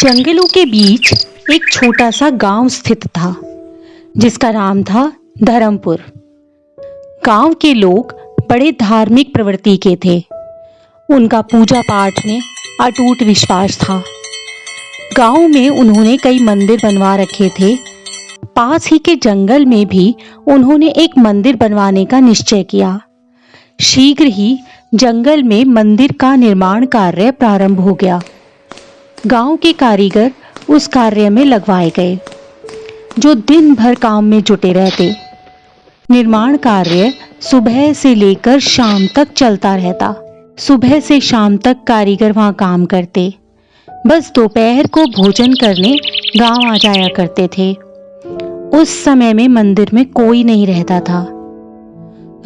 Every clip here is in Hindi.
जंगलों के बीच एक छोटा सा गाँव स्थित था, जिसका नाम था धर्मपुर। गाँव के लोग बड़े धार्मिक प्रवृत्ति के थे। उनका पूजा पाठ में अटूट विश्वास था। गाँव में उन्होंने कई मंदिर बनवा रखे थे। पास ही के जंगल में भी उन्होंने एक मंदिर बनवाने का निश्चय किया। शीघ्र ही जंगल में मंदिर का निर्माण कार्य प्रारंभ हो गया। गाँव के कारीगर उस कार्य में लगवाए गए, जो दिन भर काम में जुटे रहते। निर्माण कार्य सुबह से लेकर शाम तक चलता रहता। सुबह से शाम तक कारीगर वहाँ काम करते। बस दोपहर को भोजन करने गाँव आ जाया करते थे। उस समय में मंदिर में कोई नहीं रहता था।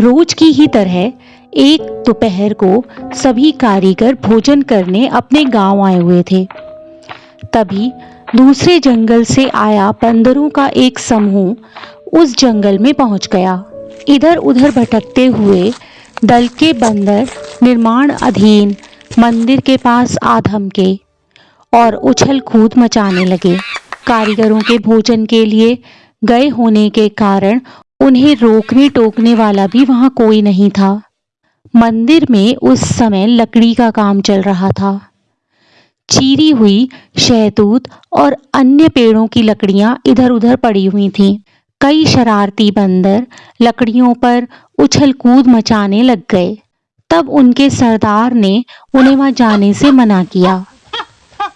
रोज की ही तरह एक दोपहर को सभी कारीगर भोजन करने अपने गाँव आए हुए थे। तभी दूसरे जंगल से आया बंदरों का एक समूह उस जंगल में पहुँच गया। इधर उधर भटकते हुए दल के बंदर निर्माण अधीन मंदिर के पास आधम के और उछल कूद मचाने लगे। कारीगरों के भोजन के लिए गए होने के कारण उन्हें रोकने टोकने वाला भी वहाँ कोई नहीं था। मंदिर में उस समय लकड़ी का काम चल रहा था। चीरी हुई शहतूत और अन्य पेड़ों की लकड़ियाँ इधर उधर पड़ी हुई थीं। कई शरारती बंदर लकड़ियों पर उछल कूद मचाने लग गए। तब उनके सरदार ने उन्हें वहाँ जाने से मना किया।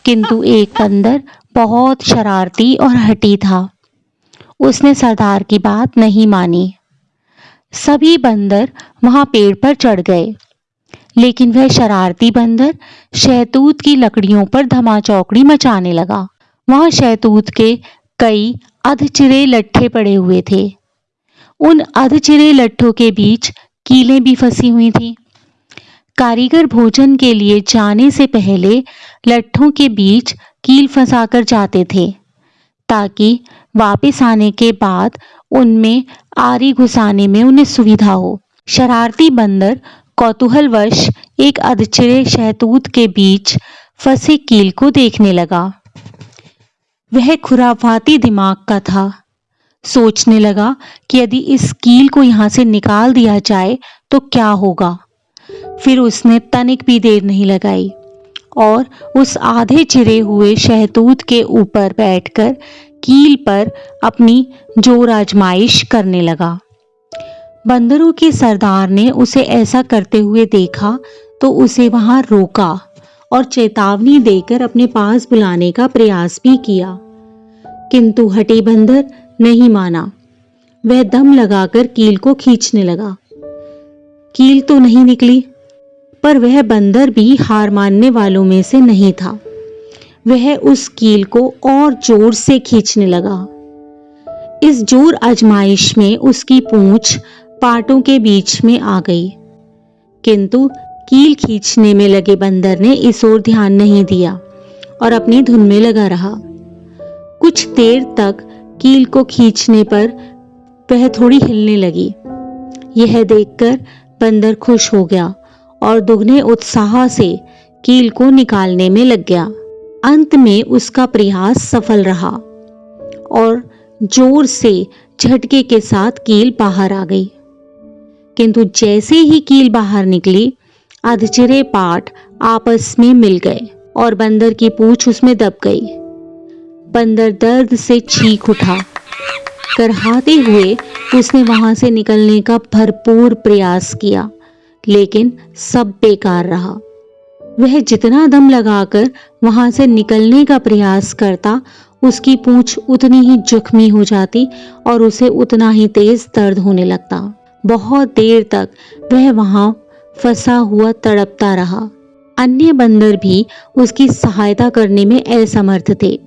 किंतु एक बंदर बहुत शरारती और हटी था। उसने सरदार की बात नहीं मानी। सभी बंदर वहाँ पेड़ पर चढ़ गए। लेकिन वह शरारती बंदर शहतूत की लकड़ियों पर धमाचौकड़ी मचाने लगा। वहाँ शहतूत के कई अधचिरे लट्ठे पड़े हुए थे। उन अधचिरे लट्ठों के बीच कीलें भी फंसी हुई थी। कारीगर भोजन के लिए जाने से पहले लट्ठों के बीच कील फंसाकर जाते थे, ताकि वापस आने के बाद उनमें आरी घुसाने में उन्हें सुविधा हो। शरारती बंदर कौतूहलवश एक अधचिरे शहतूत के बीच फंसे कील को देखने लगा। वह खुराफाती दिमाग का था। सोचने लगा कि यदि इस कील को यहाँ से निकाल दिया जाए तो क्या होगा। फिर उसने तनिक भी देर नहीं लगाई और उस आधे चिरे हुए शहतूत के ऊपर बैठकर कील पर अपनी ज़ोर आजमाइश करने लगा। बंदरों के सरदार ने उसे ऐसा करते हुए देखा तो उसे वहाँ रोका और चेतावनी देकर अपने पास बुलाने का प्रयास भी किया। किंतु हटी बंदर नहीं माना। वह दम लगाकर कील को खींचने लगा। कील तो नहीं निकली, पर वह बंदर भी हार मानने वालों में से नहीं था। वह उस कील को और ज़ोर से खींचने लगा। इस ज़ोर आजमाइश में उसकी पूंछ पाटों के बीच में आ गई। किंतु कील खींचने में लगे बंदर ने इस ओर ध्यान नहीं दिया और अपनी धुन में लगा रहा। कुछ देर तक कील को खींचने पर वह थोड़ी हिलने लगी। यह देखकर बंदर खुश हो गया और दुगने उत्साह से कील को निकालने में लग गया। अंत में उसका प्रयास सफल रहा और ज़ोर से झटके के साथ कील बाहर आ गई। किंतु जैसे ही कील बाहर निकली अधचिरे पाठ आपस में मिल गए और बंदर की पूछ उसमें दब गई। बंदर दर्द से चीख उठा। करहाते हुए उसने वहाँ से निकलने का भरपूर प्रयास किया, लेकिन सब बेकार रहा। वह जितना दम लगाकर वहाँ से निकलने का प्रयास करता, उसकी पूंछ उतनी ही जख्मी हो जाती और उसे उतना ही तेज दर्द होने लगता। बहुत देर तक वह वहाँ फंसा हुआ तड़पता रहा। अन्य बंदर भी उसकी सहायता करने में असमर्थ थे।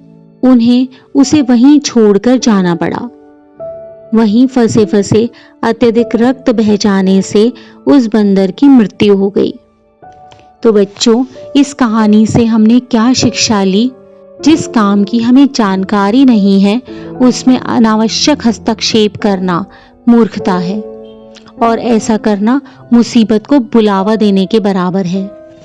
उन्हें उसे वहीं छोड़कर जाना पड़ा। वहीं फंसे फंसे अत्यधिक रक्त बह जाने से उस बंदर की मृत्यु हो गई। तो बच्चों, इस कहानी से हमने क्या शिक्षा ली? जिस काम की हमें जानकारी नहीं है, उसमें अनावश्यक हस्तक्षेप करना मूर्खता है। और ऐसा करना मुसीबत को बुलावा देने के बराबर है।